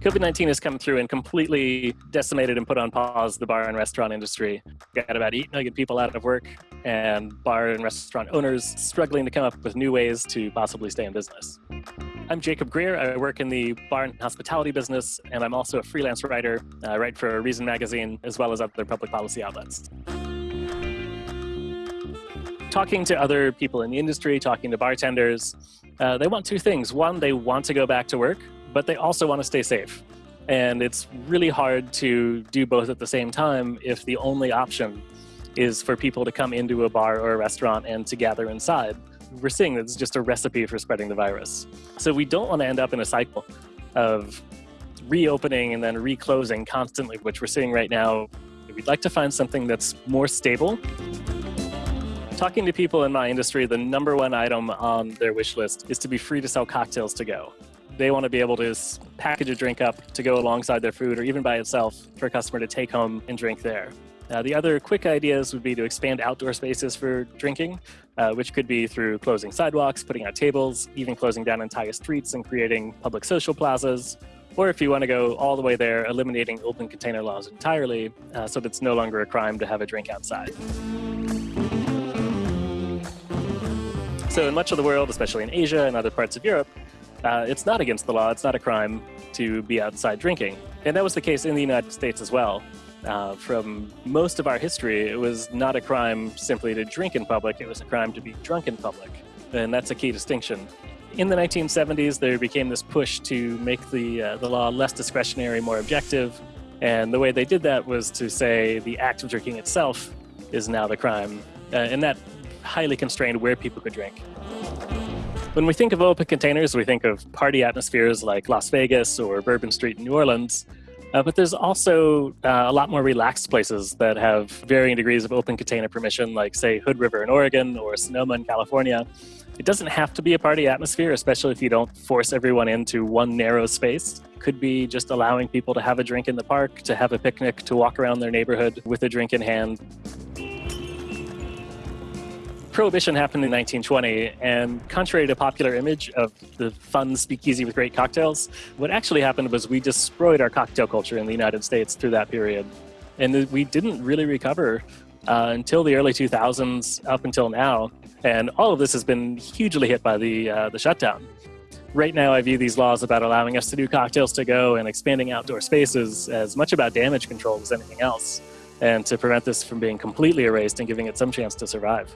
COVID 19 has come through and completely decimated and put on pause the bar and restaurant industry. Got about 8 million people out of work, and bar and restaurant owners struggling to come up with new ways to possibly stay in business. I'm Jacob Grier. I work in the bar and hospitality business, and I'm also a freelance writer. I write for Reason Magazine as well as other public policy outlets. Talking to other people in the industry, talking to bartenders, uh, they want two things. One, they want to go back to work, but they also want to stay safe. And it's really hard to do both at the same time if the only option is for people to come into a bar or a restaurant and to gather inside. We're seeing that it's just a recipe for spreading the virus. So we don't want to end up in a cycle of reopening and then reclosing constantly, which we're seeing right now. We'd like to find something that's more stable. Talking to people in my industry, the number one item on their wish list is to be free to sell cocktails to go they want to be able to package a drink up to go alongside their food or even by itself for a customer to take home and drink there. Uh, the other quick ideas would be to expand outdoor spaces for drinking, uh, which could be through closing sidewalks, putting out tables, even closing down entire streets and creating public social plazas. Or if you want to go all the way there, eliminating open container laws entirely uh, so that it's no longer a crime to have a drink outside. So in much of the world, especially in Asia and other parts of Europe, uh, it's not against the law, it's not a crime to be outside drinking. And that was the case in the United States as well. Uh, from most of our history, it was not a crime simply to drink in public, it was a crime to be drunk in public. And that's a key distinction. In the 1970s, there became this push to make the, uh, the law less discretionary, more objective. And the way they did that was to say the act of drinking itself is now the crime. Uh, and that highly constrained where people could drink. When we think of open containers, we think of party atmospheres like Las Vegas or Bourbon Street in New Orleans. Uh, but there's also uh, a lot more relaxed places that have varying degrees of open container permission, like, say, Hood River in Oregon or Sonoma in California. It doesn't have to be a party atmosphere, especially if you don't force everyone into one narrow space. It could be just allowing people to have a drink in the park, to have a picnic, to walk around their neighborhood with a drink in hand. Prohibition happened in 1920, and contrary to popular image of the fun speakeasy with great cocktails, what actually happened was we destroyed our cocktail culture in the United States through that period. And we didn't really recover uh, until the early 2000s up until now. And all of this has been hugely hit by the, uh, the shutdown. Right now, I view these laws about allowing us to do cocktails to go and expanding outdoor spaces as much about damage control as anything else, and to prevent this from being completely erased and giving it some chance to survive.